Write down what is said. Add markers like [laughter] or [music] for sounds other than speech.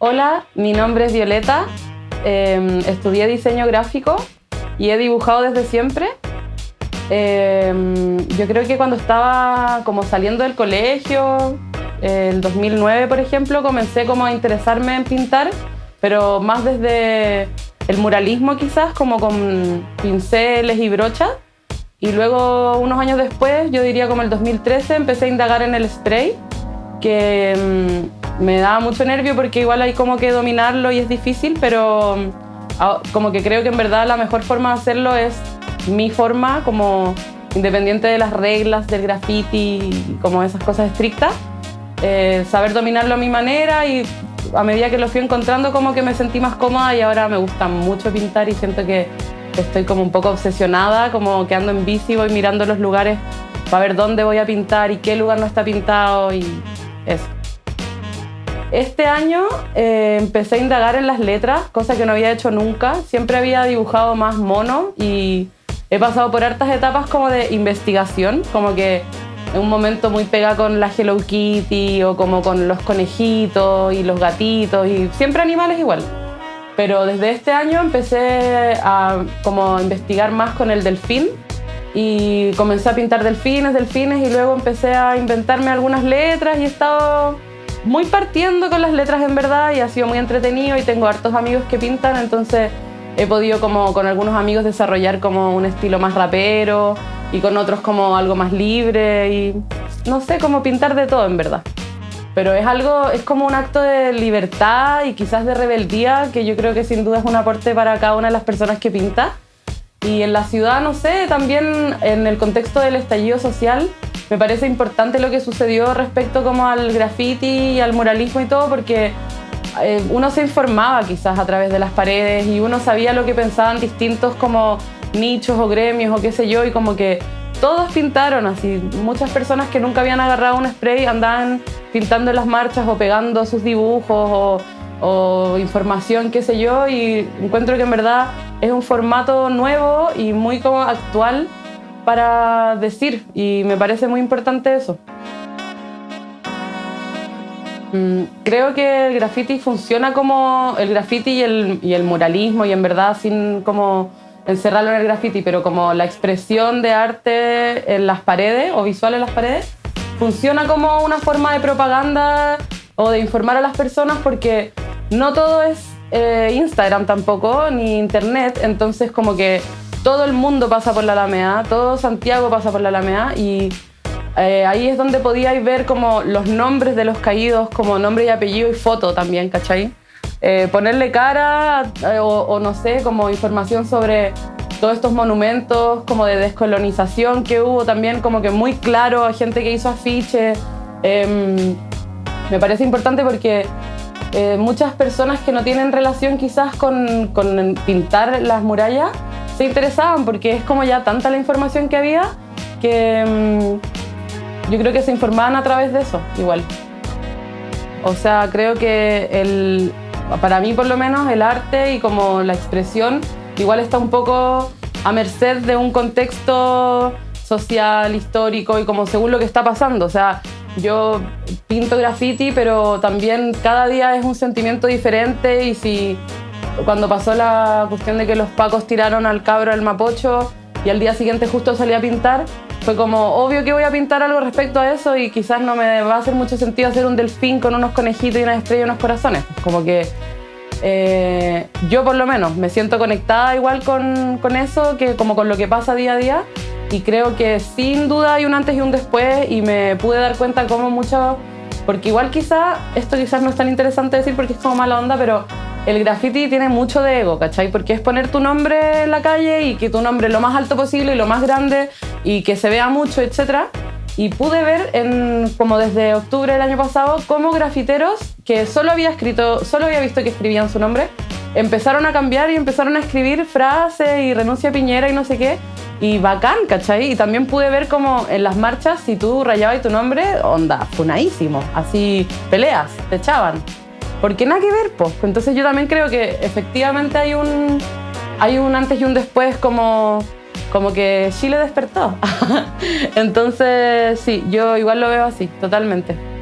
Hola, mi nombre es Violeta, eh, estudié diseño gráfico y he dibujado desde siempre. Eh, yo creo que cuando estaba como saliendo del colegio, eh, el 2009 por ejemplo, comencé como a interesarme en pintar, pero más desde el muralismo quizás, como con pinceles y brochas. Y luego, unos años después, yo diría como el 2013, empecé a indagar en el spray, que mm, me daba mucho nervio porque igual hay como que dominarlo y es difícil, pero mm, como que creo que en verdad la mejor forma de hacerlo es mi forma, como independiente de las reglas del graffiti, como esas cosas estrictas, eh, saber dominarlo a mi manera y a medida que lo fui encontrando como que me sentí más cómoda y ahora me gusta mucho pintar y siento que estoy como un poco obsesionada, como que ando en bici, voy mirando los lugares para ver dónde voy a pintar y qué lugar no está pintado y eso. Este año eh, empecé a indagar en las letras, cosa que no había hecho nunca. Siempre había dibujado más mono y he pasado por hartas etapas como de investigación, como que en un momento muy pega con la Hello Kitty o como con los conejitos y los gatitos y siempre animales igual. Pero desde este año empecé a como investigar más con el delfín y comencé a pintar delfines, delfines y luego empecé a inventarme algunas letras y he estado muy partiendo con las letras en verdad y ha sido muy entretenido y tengo hartos amigos que pintan, entonces he podido como con algunos amigos desarrollar como un estilo más rapero y con otros como algo más libre y no sé, como pintar de todo en verdad pero es algo, es como un acto de libertad y quizás de rebeldía que yo creo que sin duda es un aporte para cada una de las personas que pinta. Y en la ciudad, no sé, también en el contexto del estallido social, me parece importante lo que sucedió respecto como al graffiti y al muralismo y todo, porque eh, uno se informaba quizás a través de las paredes y uno sabía lo que pensaban distintos como nichos o gremios o qué sé yo, y como que todos pintaron así. Muchas personas que nunca habían agarrado un spray andaban pintando en las marchas o pegando sus dibujos o, información, qué sé yo, y encuentro que en verdad es un formato nuevo y muy como actual para decir y me parece muy importante eso. Mm, creo que el graffiti funciona como el graffiti y el, y el muralismo y en verdad sin como encerrarlo en el graffiti, pero como la expresión de arte en las paredes o visual en las paredes, funciona como una forma de propaganda o de informar a las personas porque no todo es eh, Instagram tampoco, ni internet, entonces como que todo el mundo pasa por la Alameda, todo Santiago pasa por la Alameda y eh, ahí es donde podíais ver como los nombres de los caídos, como nombre y apellido y foto también, ¿cachai? Eh, ponerle cara eh, o, no sé, como información sobre todos estos monumentos como de descolonización que hubo también como que muy claro a gente que hizo afiches. Em, me parece importante porque eh, muchas personas que no tienen relación quizás con, con, pintar las murallas se interesaban porque es como ya tanta la información que había que em, yo creo que se informaban a través de eso igual. O sea, creo que el, para mí por lo menos el arte y como la expresión igual está un poco a merced de un contexto social, histórico y como según lo que está pasando. O sea, yo pinto graffiti, pero también cada día es un sentimiento diferente y si cuando pasó la cuestión de que los pacos tiraron al cabro del Mapocho y al día siguiente justo salí a pintar, fue como obvio que voy a pintar algo respecto a eso y quizás no me va a hacer mucho sentido hacer un delfín con unos conejitos y una estrella y unos corazones. Como que eh, yo por lo menos me siento conectada igual con, con, eso, que como con lo que pasa día a día y creo que sin duda hay un antes y un después y me pude dar cuenta como mucho, porque igual quizá, esto quizás no es tan interesante decir porque es como mala onda, pero el graffiti tiene mucho de ego, ¿cachai? Porque es poner tu nombre en la calle y que tu nombre lo más alto posible y lo más grande y que se vea mucho, etc. Y pude ver, en, como desde octubre del año pasado, cómo grafiteros que solo había escrito, solo había visto que escribían su nombre, empezaron a cambiar y empezaron a escribir frases y renuncia a Piñera y no sé qué. Y bacán, ¿cachai? Y también pude ver como en las marchas, si tú rayabas tu nombre, onda, funadísimo. Así, peleas, te echaban. Porque nada que ver, pues. Entonces yo también creo que efectivamente hay un, hay un antes y un después como como que Chile despertó. [laughs] Entonces, sí, yo igual lo veo así, totalmente.